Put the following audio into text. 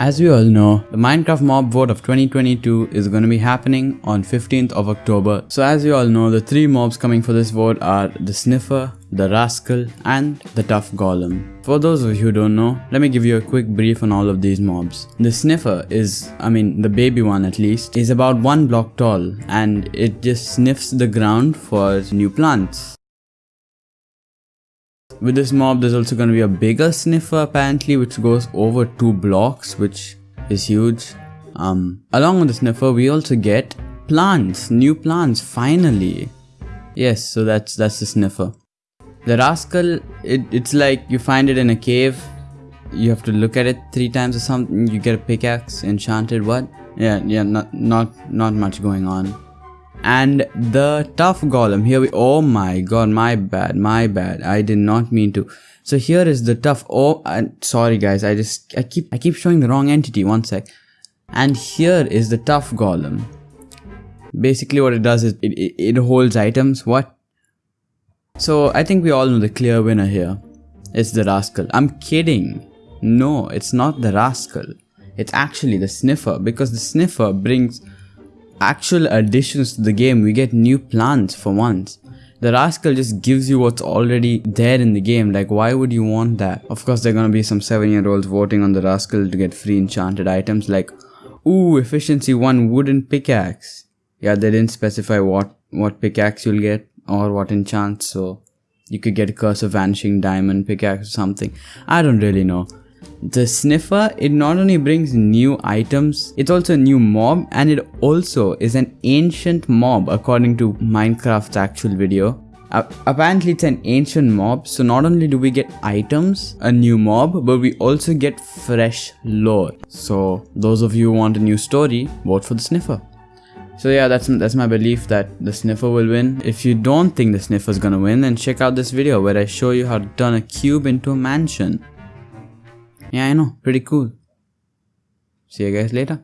As we all know, the Minecraft mob vote of 2022 is going to be happening on 15th of October. So as you all know, the three mobs coming for this vote are the Sniffer, the Rascal and the Tuff Golem. For those of you who don't know, let me give you a quick brief on all of these mobs. The Sniffer is, I mean the baby one at least, is about one block tall and it just sniffs the ground for new plants. With this mob, there's also going to be a bigger sniffer apparently, which goes over two blocks, which is huge. Um, along with the sniffer, we also get plants, new plants, finally. Yes, so that's that's the sniffer. The rascal, it, it's like you find it in a cave. You have to look at it three times or something. You get a pickaxe, enchanted. What? Yeah, yeah, not not not much going on and the tuff golem here we oh my god my bad my bad. I did not mean to. So here is the tuff oh sorry guys i just i keep i keep showing the wrong entity one sec. And here is the tuff golem. Basically what it does is it, it, it holds items what? So i think we all know the clear winner here. It's the rascal. I'm kidding. No it's not the rascal. It's actually the sniffer because the sniffer brings actual additions to the game, we get new plants for once. The Rascal just gives you what's already there in the game, like why would you want that? Of course there are gonna be some 7 year olds voting on the Rascal to get free enchanted items like Ooh, efficiency 1 wooden pickaxe. Yeah, they didn't specify what, what pickaxe you'll get or what enchant, so you could get a curse of vanishing diamond pickaxe or something. I don't really know. The sniffer, it not only brings new items, it's also a new mob and it also is an ancient mob according to Minecraft's actual video. Uh, apparently it's an ancient mob so not only do we get items, a new mob, but we also get fresh lore. So those of you who want a new story, vote for the sniffer. So yeah, that's that's my belief that the sniffer will win. If you don't think the sniffer is gonna win, then check out this video where I show you how to turn a cube into a mansion. Yeah, I know. Pretty cool. See you guys later.